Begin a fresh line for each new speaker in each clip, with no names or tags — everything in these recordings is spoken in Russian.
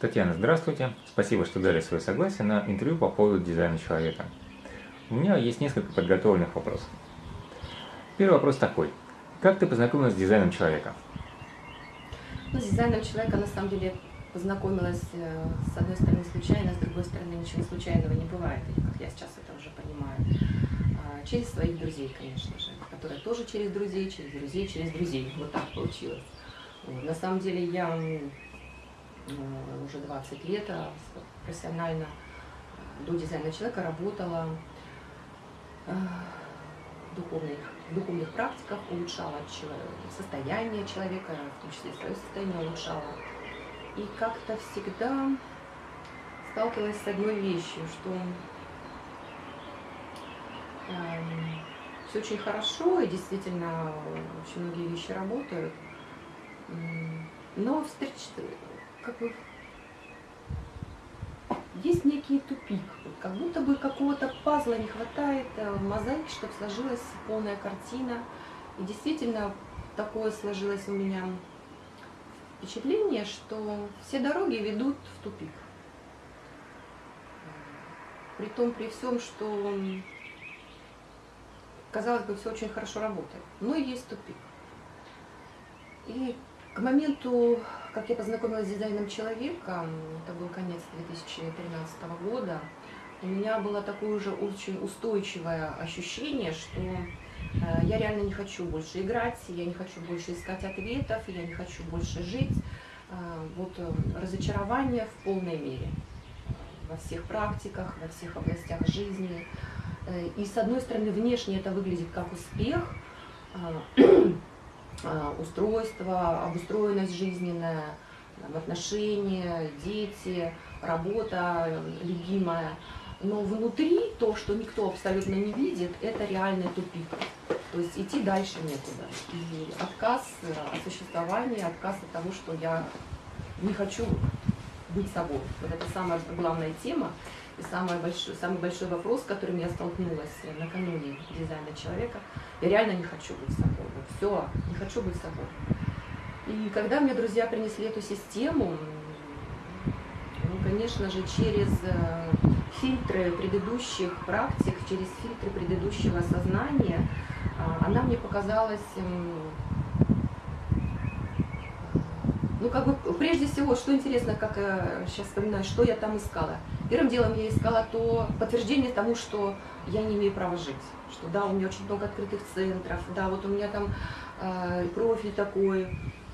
Татьяна, здравствуйте. Спасибо, что дали свое согласие на интервью по поводу дизайна человека. У меня есть несколько подготовленных вопросов. Первый вопрос такой. Как ты познакомилась с дизайном человека?
Ну, с дизайном человека, на самом деле, познакомилась э, с одной стороны случайно, с другой стороны ничего случайного не бывает, как я сейчас это уже понимаю. А, через своих друзей, конечно же, которые тоже через друзей, через друзей, через друзей. Вот так получилось. На самом деле я уже 20 лет а, профессионально до дизайна человека работала а, в духовных, в духовных практиках, улучшала состояние человека, в том числе свое состояние улучшала. И как-то всегда сталкивалась с одной вещью, что э, все очень хорошо, и действительно очень многие вещи работают, но встреч, как бы есть некий тупик, как будто бы какого-то пазла не хватает, э, мозаики, чтобы сложилась полная картина. И действительно такое сложилось у меня впечатление, что все дороги ведут в тупик. При том, при всем, что, казалось бы, все очень хорошо работает, но есть тупик. И к моменту, как я познакомилась с дизайном человека, это был конец 2013 года, у меня было такое уже очень устойчивое ощущение, что э, я реально не хочу больше играть, я не хочу больше искать ответов, я не хочу больше жить. Э, вот э, разочарование в полной мере во всех практиках, во всех областях жизни. И с одной стороны, внешне это выглядит как успех, а, устройство, обустроенность жизненная, отношения, дети, работа любимая. Но внутри то, что никто абсолютно не видит, это реальный тупик. То есть идти дальше некуда. И отказ от существования, отказ от того, что я не хочу быть собой. Вот это самая главная тема. И самый большой, самый большой вопрос, с которым я столкнулась накануне дизайна человека, я реально не хочу быть собой. Все, не хочу быть собой. И когда мне друзья принесли эту систему, ну, конечно же, через э, фильтры предыдущих практик, через фильтры предыдущего сознания, а, она мне показалась ну, как бы, прежде всего, что интересно, как я сейчас вспоминаю, что я там искала. Первым делом я искала то подтверждение тому, что я не имею права жить. Что да, у меня очень много открытых центров, да, вот у меня там э, профиль такой,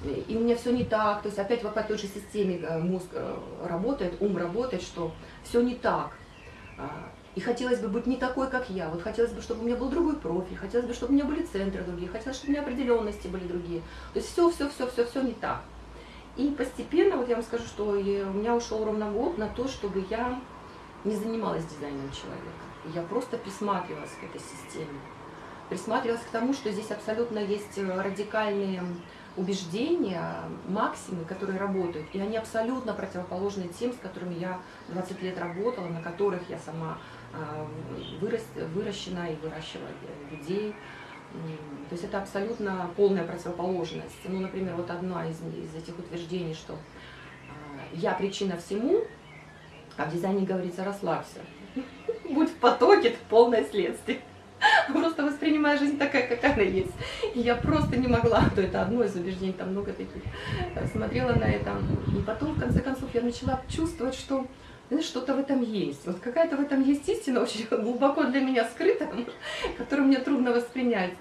и у меня все не так. То есть опять по той же системе э, мозг э, работает, ум работает, что все не так. А, и хотелось бы быть не такой, как я. Вот хотелось бы, чтобы у меня был другой профиль, хотелось бы, чтобы у меня были центры другие, хотелось, чтобы у меня определенности были другие. То есть все, все, все, все, все не так. И постепенно, вот я вам скажу, что у меня ушел ровно год на то, чтобы я не занималась дизайном человека. Я просто присматривалась к этой системе. Присматривалась к тому, что здесь абсолютно есть радикальные убеждения, максимы, которые работают, и они абсолютно противоположны тем, с которыми я 20 лет работала, на которых я сама а, вырос, выращена и выращивала людей, то есть это абсолютно полная противоположность. Ну, например, вот одна из, из этих утверждений, что э, я причина всему, а в дизайне говорится «расслабься». Будь в потоке, это полное следствие. Просто воспринимая жизнь такая, как она есть. И я просто не могла, то это одно из убеждений, там много таких. Смотрела на это. И потом, в конце концов, я начала чувствовать, что что-то в этом есть. Вот какая-то в этом есть истина, очень глубоко для меня скрытая, которую мне трудно воспринять.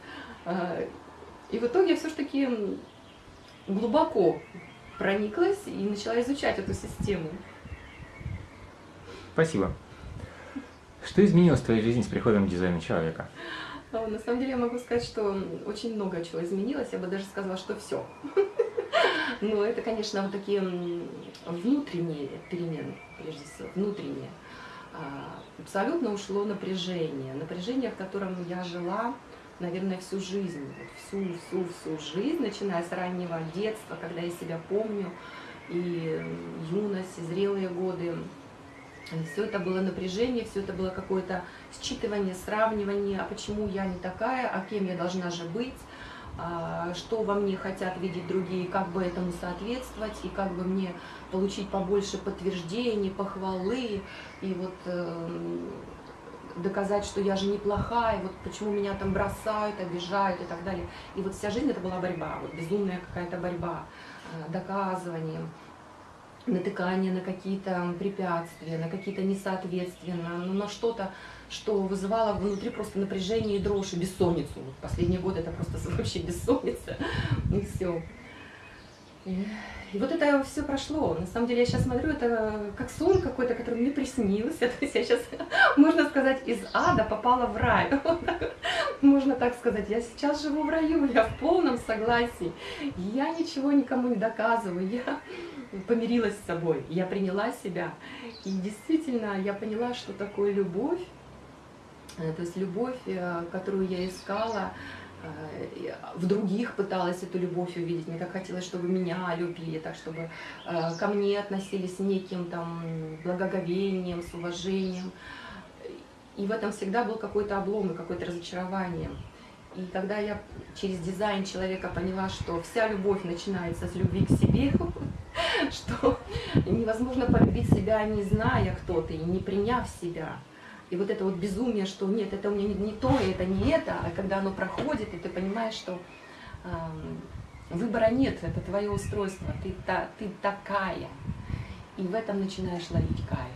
А, и в итоге я все-таки глубоко прониклась и начала изучать эту систему.
Спасибо. Что изменилось в твоей жизни с приходом дизайна человека?
На самом деле я могу сказать, что очень много чего изменилось. Я бы даже сказала, что все. Но это, конечно, вот такие внутренние перемены, прежде всего, внутренние. А, абсолютно ушло напряжение. Напряжение, в котором я жила, наверное, всю жизнь. Всю, всю, всю жизнь, начиная с раннего детства, когда я себя помню, и юность, и зрелые годы. Все это было напряжение, все это было какое-то считывание, сравнивание, а почему я не такая, а кем я должна же быть, а, что во мне хотят видеть другие, как бы этому соответствовать, и как бы мне получить побольше подтверждений, похвалы, и вот э, доказать, что я же неплохая, вот почему меня там бросают, обижают и так далее. И вот вся жизнь это была борьба, вот безумная какая-то борьба, э, доказывание, натыкание на какие-то препятствия, на какие-то несоответствия, на, ну, на что-то, что вызывало внутри просто напряжение и дрожь, и бессонницу. Вот последний год это просто вообще бессонница, и все. И вот это все прошло. На самом деле я сейчас смотрю, это как сон какой-то, который мне приснился. То есть я сейчас, можно сказать, из ада попала в рай. Можно так сказать. Я сейчас живу в раю, я в полном согласии. Я ничего никому не доказываю. Я помирилась с собой. Я приняла себя. И действительно, я поняла, что такое любовь. Э, то есть любовь, э, которую я искала, Э, в других пыталась эту любовь увидеть. Мне так хотелось, чтобы меня любили, так чтобы ко мне относились с неким там благоговением, с уважением. И в этом всегда был какой-то облом и какое-то разочарование. И когда я через дизайн человека поняла, что вся любовь начинается с любви к себе, что невозможно полюбить себя, не зная, кто ты, и не приняв себя, и вот это вот безумие, что нет, это у меня не, не то, это не это, а когда оно проходит, и ты понимаешь, что э, выбора нет, это твое устройство, ты, та, ты такая. И в этом начинаешь ловить кайф.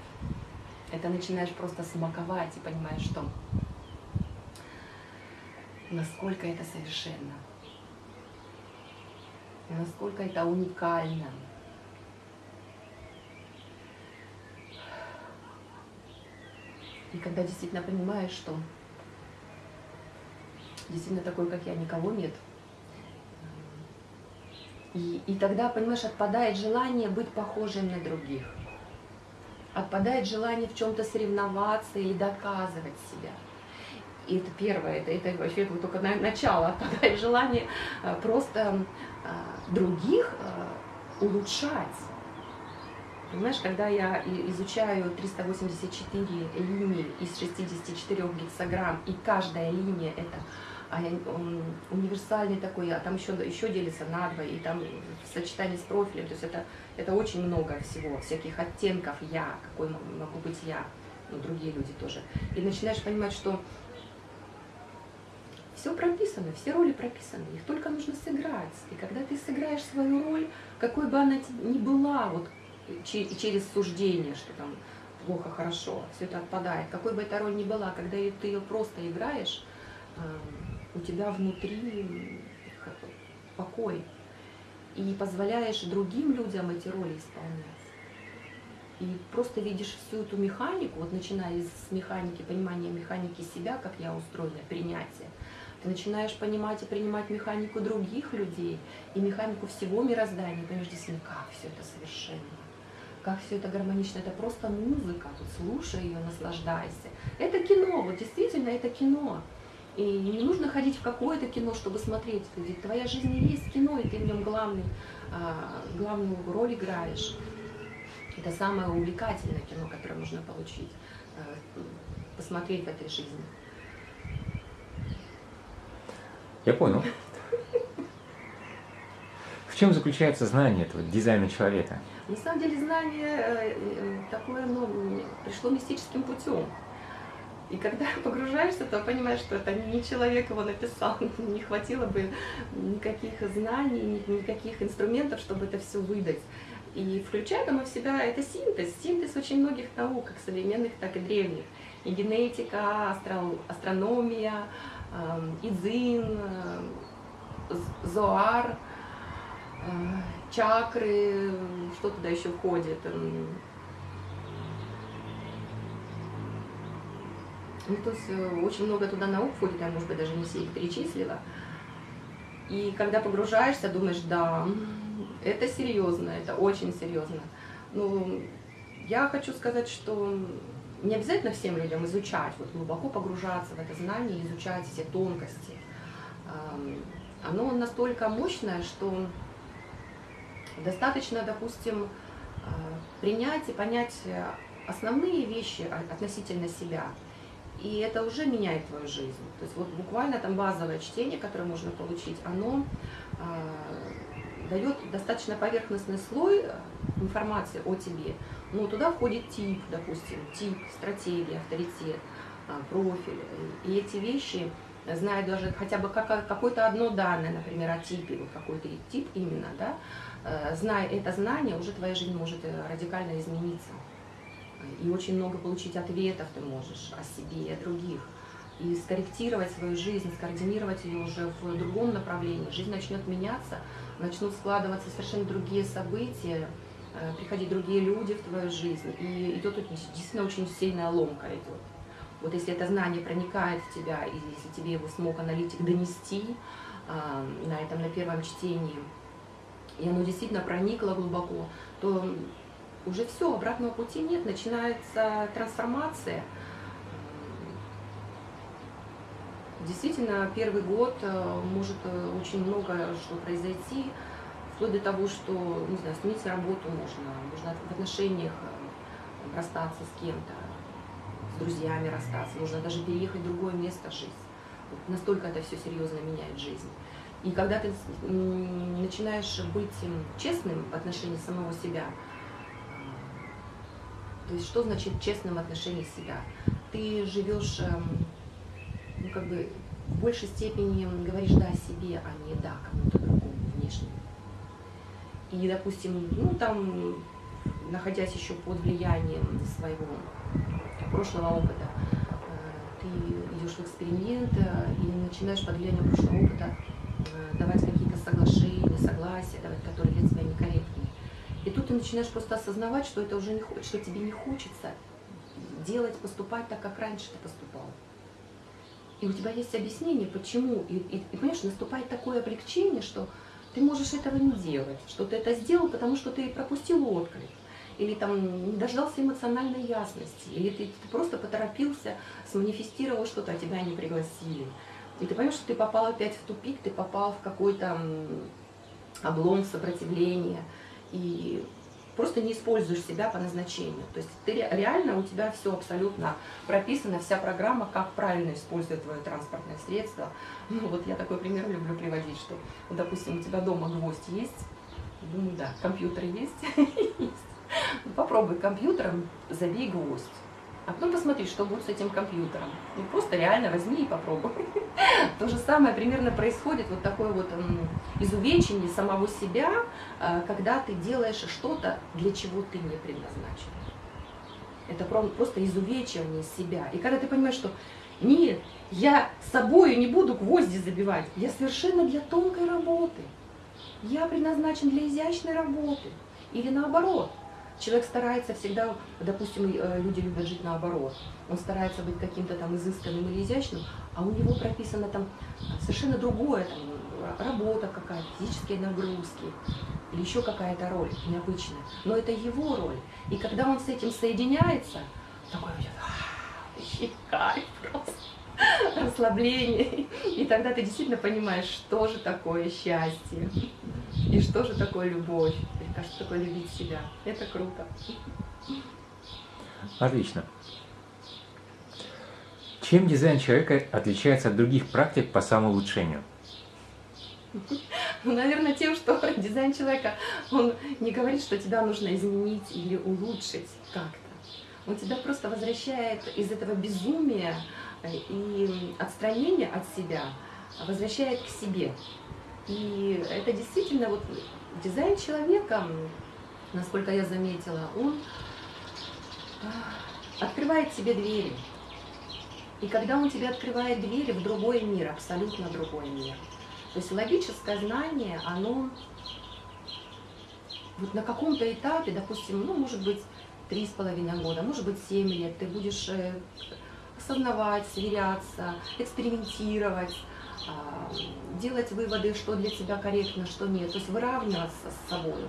Это начинаешь просто смаковать и понимаешь, что насколько это совершенно, насколько это уникально. И когда действительно понимаешь, что действительно такой, как я, никого нет. И, и тогда, понимаешь, отпадает желание быть похожим на других. Отпадает желание в чем-то соревноваться или доказывать себя. И это первое, это, это вообще это только начало, отпадает желание э, просто э, других э, улучшать Понимаешь, когда я изучаю 384 линии из 64 гексограмм, и каждая линия это а универсальный такой, а там еще, еще делится на два, и там в сочетании с профилем, то есть это, это очень много всего, всяких оттенков я, какой могу быть я, ну, другие люди тоже. И начинаешь понимать, что все прописано, все роли прописаны, их только нужно сыграть. И когда ты сыграешь свою роль, какой бы она ни была, вот через суждение, что там плохо, хорошо, все это отпадает. Какой бы эта роль ни была, когда ты ее просто играешь, у тебя внутри покой. И позволяешь другим людям эти роли исполнять. И просто видишь всю эту механику, вот начиная с механики, понимания механики себя, как я устроена, принятие, ты начинаешь понимать и принимать механику других людей и механику всего мироздания, понимаешь, действительно, как все это совершенно как все это гармонично, это просто музыка, тут слушай ее, наслаждайся. Это кино, вот действительно это кино. И не нужно ходить в какое-то кино, чтобы смотреть. Ведь твоя жизнь и есть кино, и ты в нем главный, а, главную роль играешь. Это самое увлекательное кино, которое нужно получить, а, посмотреть в этой жизни.
Я понял. В чем заключается знание этого дизайна человека?
На самом деле знание э, э, такое, ну, пришло мистическим путем. И когда погружаешься, то понимаешь, что это не человек его написал, не хватило бы никаких знаний, никаких инструментов, чтобы это все выдать. И включает оно в себя, это синтез, синтез очень многих наук, как современных, так и древних. И генетика, астро, астрономия, э, идзин, э, зоар, чакры, что туда еще входит. Ну, то есть э, очень много туда наук входит, я, может быть, даже не все их перечислила. И когда погружаешься, думаешь, да, это серьезно, это очень серьезно. Ну, я хочу сказать, что не обязательно всем людям изучать, вот глубоко погружаться в это знание, изучать все тонкости. Оно настолько мощное, что Достаточно, допустим, а, принять и понять основные вещи относительно себя. и это уже меняет твою жизнь. То есть вот буквально там базовое чтение, которое можно получить, оно э, дает достаточно поверхностный слой э, информации о тебе. Ну, туда входит тип, допустим, тип, стратегия, авторитет, э, профиль. И эти вещи, зная даже хотя бы какое-то одно данное, например, о типе, вот какой-то тип именно, да, э, зная это знание, уже твоя жизнь может э, радикально измениться и очень много получить ответов ты можешь о себе и о других. И скорректировать свою жизнь, скоординировать ее уже в другом направлении. Жизнь начнет меняться, начнут складываться совершенно другие события, э, приходить другие люди в твою жизнь. И идет действительно очень сильная ломка идет. Вот если это знание проникает в тебя, и если тебе его смог аналитик донести на этом, на первом чтении, и оно действительно проникло глубоко, то уже все, обратного пути нет, начинается трансформация. Действительно, первый год э, может э, очень много что произойти, вплоть до того, что, не знаю, сменить работу можно, можно в отношениях э, расстаться с кем-то, с друзьями расстаться, можно даже переехать в другое место жить. Настолько это все серьезно меняет жизнь. И когда ты начинаешь быть честным в отношении самого себя, то есть что значит честным отношением себя? Ты живешь, эм, ну как бы в большей степени говоришь да себе, а не да кому-то другому внешнему. И, допустим, ну там, находясь еще под влиянием своего прошлого опыта, э, ты идешь в эксперимент э, и начинаешь под влиянием прошлого опыта давать какие-то соглашения, согласия, давать, которые для тебя некорректны. И тут ты начинаешь просто осознавать, что это уже не что тебе не хочется делать, поступать так, как раньше ты поступал. И у тебя есть объяснение, почему. И, и, и понимаешь, наступает такое облегчение, что ты можешь этого не делать, что ты это сделал, потому что ты пропустил отклик, или там не дождался эмоциональной ясности, или ты, ты просто поторопился, сманифестировал что-то, а тебя не пригласили. И ты понимаешь, что ты попал опять в тупик, ты попал в какой-то облом сопротивления и просто не используешь себя по назначению. То есть ты реально, у тебя все абсолютно прописано, вся программа, как правильно использовать твое транспортное средство. Ну вот я такой пример люблю приводить, что, вот, допустим, у тебя дома гвоздь есть, думаю, да, компьютер есть, есть. Ну, попробуй компьютером, забей гвоздь а потом посмотри, что будет с этим компьютером. Ну, просто реально возьми и попробуй. То же самое примерно происходит, вот такое вот изувечение самого себя, а, когда ты делаешь что-то, для чего ты не предназначен. Это просто изувечивание себя. И когда ты понимаешь, что нет, я с собой не буду гвозди забивать, я совершенно для тонкой работы. Я предназначен для изящной работы. Или наоборот, Человек старается всегда, допустим, э, люди любят жить наоборот. Он старается быть каким-то там изысканным или изящным, а у него прописано там совершенно другое, там, работа какая-то, физические нагрузки или еще какая-то роль необычная. Но это его роль. И когда он с этим соединяется, такой будет, кайф просто расслабление. И тогда ты действительно понимаешь, что же такое счастье и что же такое любовь а что такое любить себя. Это круто.
Отлично. Чем дизайн человека отличается от других практик по самоулучшению?
Ну, наверное, тем, что дизайн человека, он не говорит, что тебя нужно изменить или улучшить как-то. Он тебя просто возвращает из этого безумия и отстранения от себя, возвращает к себе. И это действительно вот дизайн человека, насколько я заметила, он а, открывает себе двери. И когда он тебе открывает двери в другой мир, абсолютно другой мир, то есть логическое знание, оно вот на каком-то этапе, допустим, ну, может быть, три с половиной года, может быть, семь лет, ты будешь э, осознавать, сверяться, экспериментировать, делать выводы, что для тебя корректно, что нет. То есть выравниваться с собой,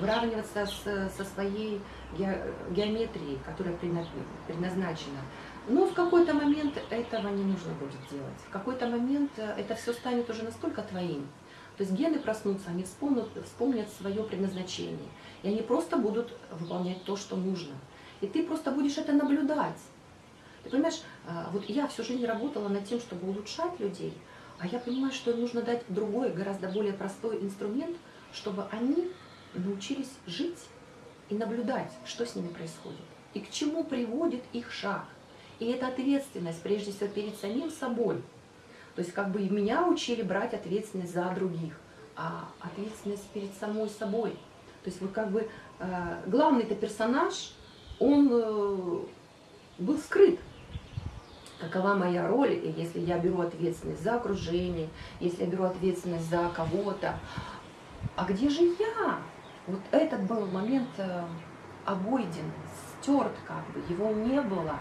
выравниваться с, со своей геометрией, которая предназначена. Но в какой-то момент этого не нужно будет делать. В какой-то момент э, это все станет уже настолько твоим. То есть гены проснутся, они вспомнят, вспомнят свое предназначение. И они просто будут выполнять то, что нужно. И ты просто будешь это наблюдать. Ты понимаешь, а, вот я всю жизнь работала над тем, чтобы улучшать людей, а я понимаю, что нужно дать другой, гораздо более простой инструмент, чтобы они научились жить и наблюдать, что с ними происходит, и к чему приводит их шаг. И это ответственность, прежде всего, перед самим собой. То есть как бы меня учили брать ответственность за других, а ответственность перед самой собой. То есть вот как бы э, главный-то персонаж, он э, был скрыт. Какова моя роль, и если я беру ответственность за окружение, если я беру ответственность за кого-то, а где же я? Вот этот был момент э, обойден, стерт как бы, его не было.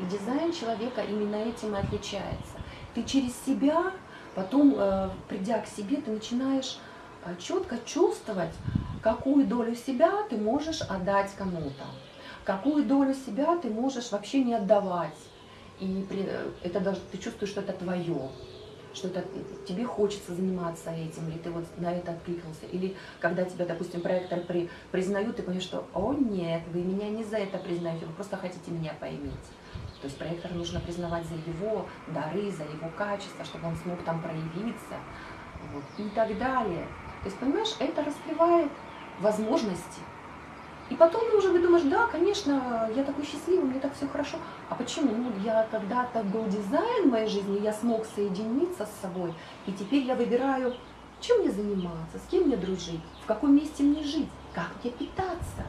И дизайн человека именно этим и отличается. Ты через себя, потом, э, придя к себе, ты начинаешь э, четко чувствовать, какую долю себя ты можешь отдать кому-то, какую долю себя ты можешь вообще не отдавать. И при, это даже ты чувствуешь, что это твое что это, тебе хочется заниматься этим, или ты вот на это откликнулся, или когда тебя, допустим, проектор при, признают, ты понимаешь, что «О, нет, вы меня не за это признаете, вы просто хотите меня поиметь». То есть проектор нужно признавать за его дары, за его качество, чтобы он смог там проявиться, вот, и так далее. То есть, понимаешь, это раскрывает возможности, и потом уже думаешь, да, конечно, я такой счастливый, мне так все хорошо. А почему? Ну, я когда-то был дизайн в моей жизни, я смог соединиться с собой, и теперь я выбираю, чем мне заниматься, с кем мне дружить, в каком месте мне жить, как мне питаться.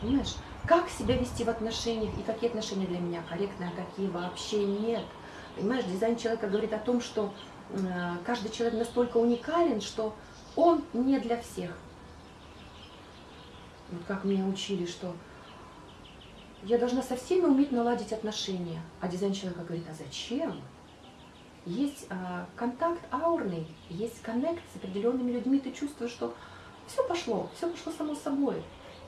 Понимаешь? Как себя вести в отношениях, и какие отношения для меня корректные, а какие вообще нет. Понимаешь, дизайн человека говорит о том, что э, каждый человек настолько уникален, что он не для всех вот как меня учили, что я должна со всеми уметь наладить отношения. А дизайн человека говорит, а зачем? Есть а, контакт аурный, есть коннект с определенными людьми, ты чувствуешь, что все пошло, все пошло само собой.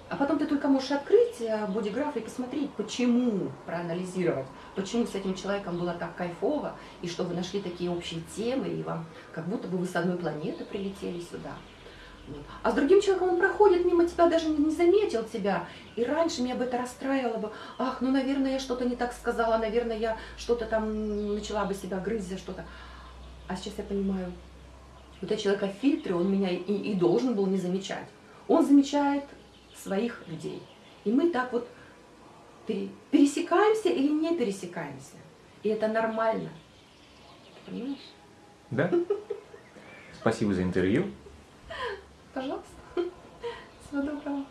А потом ты только можешь открыть а, бодиграф и посмотреть, почему, проанализировать, почему с этим человеком было так кайфово, и что вы нашли такие общие темы, и вам как будто бы вы с одной планеты прилетели сюда. А с другим человеком он проходит мимо тебя, даже не заметил тебя. И раньше меня бы это расстраивало бы. Ах, ну, наверное, я что-то не так сказала, наверное, я что-то там начала бы себя грызть за что-то. А сейчас я понимаю, вот этот человек в фильтре, он меня и, и должен был не замечать. Он замечает своих людей. И мы так вот пересекаемся или не пересекаемся. И это нормально. Понимаешь?
Да. Спасибо за интервью.
Пожалуйста. Всего доброго.